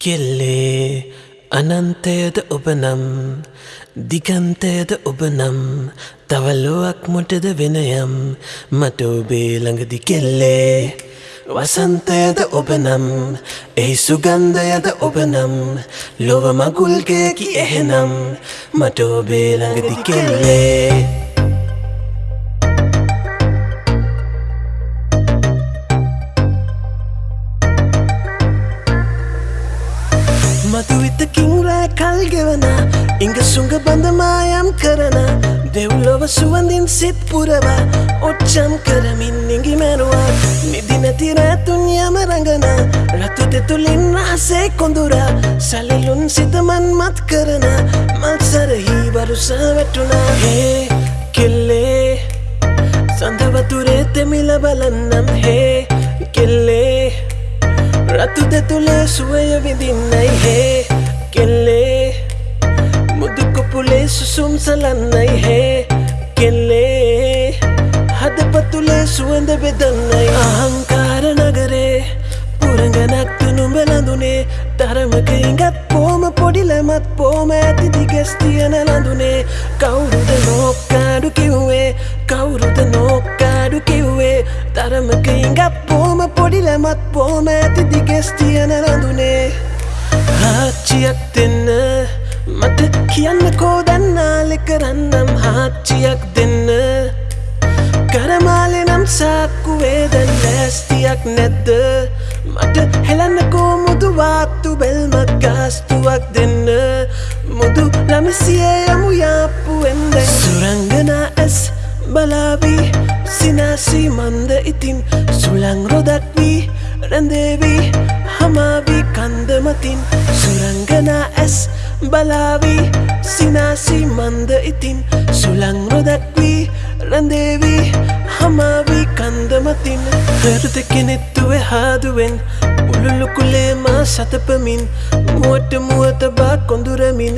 කෙල්ලේ අනන්තයද ඔබනම් දිගන්තයද ඔබනම් තවල්ලුවක් මොටද වෙනයම් මට ඔබේ ළඟදි කෙල්ලේ වසන්තයද ඔබනම් එහි සුගන්ධයද ඔබනම් ලොව මගුල්ගයකි එහෙනම් මට ඔබේ ළඟදි කෙල්ලේ මතුවිතකින් රෑ කල්ගෙවන ඉංග සුඟ බඳමායම් කරන දෙව්ලොව සුවඳින් සිත් පුරවා ඔච්චම් කරමින් ඉඟි මැරුවා නිදි නැති රෑතුන් යම රඟන රතු දෙතුලින් රහසේ කොඳුරා සැලලුන් සිතමන් මත් කරන මත්සරහි වරුසා වැටුණා හේ රතු දෙතුලේ සුවය විඳින්නයි හේ කෙල්ලේ මුදුකොපුලේ සුසුම් සලන්නයි හේ කෙල්ලේ හදපතුලේ සුවඳ බෙදන්නයි අහංකාර නගරේ පුරගනක් තුනුඹලඳුනේ තරමක ඉඟත් පෝම පොඩිලමත් පෝම ඇති දිගෙස් තියන ලඳුනේ කවුරුද නෝක්කාඩු පොඩිලමත් පෝම ඇති දිගෙස් තියන ලඳුනේ හාච්චියක් දෙන්න මට කියන්න කෝදන්නාලෙ කරන්නම් හාච්චියක් දෙන්න. කරමාලෙ නම් සාක්කු වේදන් ලෑස්තියක් නැද්ද? මට හෙලන්නකෝ මුදු වාත්තු බෙල්මක් ගාස්තුවක් දෙන්න. මුදු ළමිසියේ යමු යාප්පුවෙන්ද සුරංගනා ඇස් බලාවී සිනාසී මන්ද ඉතින් සුළං රොදක් වී රැඳේවී හමාවී කන්දමතින්. සුරංගනා ඇස් බලාවී සිනාසී මන්ද ඉතින්. සුළං රොදක් වී රැඳේවී හමාවී කන්දමතින්. හෘද කෙනෙත්තුවේ හාදුවෙන් උළුලුකුලේ මා සතපමින් මුවට මුවත බා කොඳුරමින්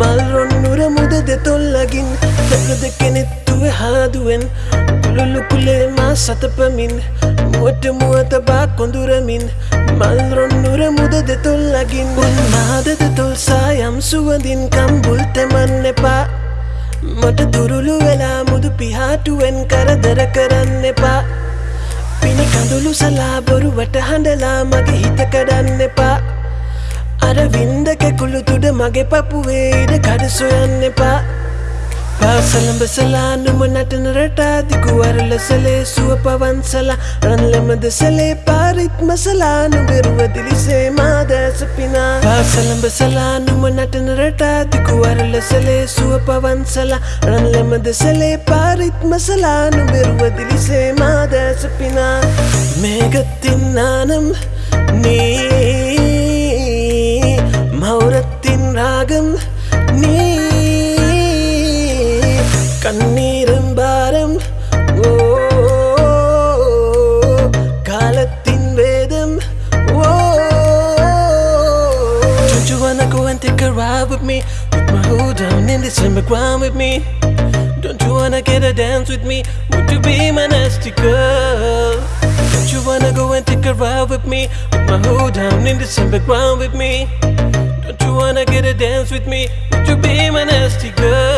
මල්රොන්නුර මුද දෙතොල්ලගින් හෘද කෙනෙත්තුවේ හාදුවෙන් උළුලුකුලේ මා සතපමින් මුවට මුවත බා කොඳුරමින් මල්රොන්නුර මුද දෙතොල්ලගින් උන්නාද දෙතොල් සායම් සුවඳින් කම්බුල් තෙමන්න එපා. මට දුරුළු වෙලා මුදු පිහාටුවෙන් කරදර කරන්න එපා. පිණි කඳුළු සලා බොරුවට හඬලා මගේ හිත කඩන්න එපා. අර වින්ද කැකුළු තුඩ මගේ පපුවේ ඉඩ කඩ සොයන්න එපා. පාසලඹසලා නුම නටන රටා දිගුවරලසලේ සුව පවන්සලා රන්ලමදසලේ පාරිත්මසලා නුබෙරුවදිලිසේ මාදෑස පිනා පාසලඹසලා නුම නටන රටා දිගුවරලසලේ සුව පවන්සලා රන්ලමදසලේ පාරිත්මසලා නුබෙරුවදිලිසේ මාදෑස පිනා මේගත්තින්නානම් නී with me. With my hood down in December ground with me. Don't you wanna get a dance with me? Would you be my nasty girl? Don't you wanna go and take a ride with me? With my hood down in December ground with me. Don't you wanna get a dance with me? Would you be my nasty girl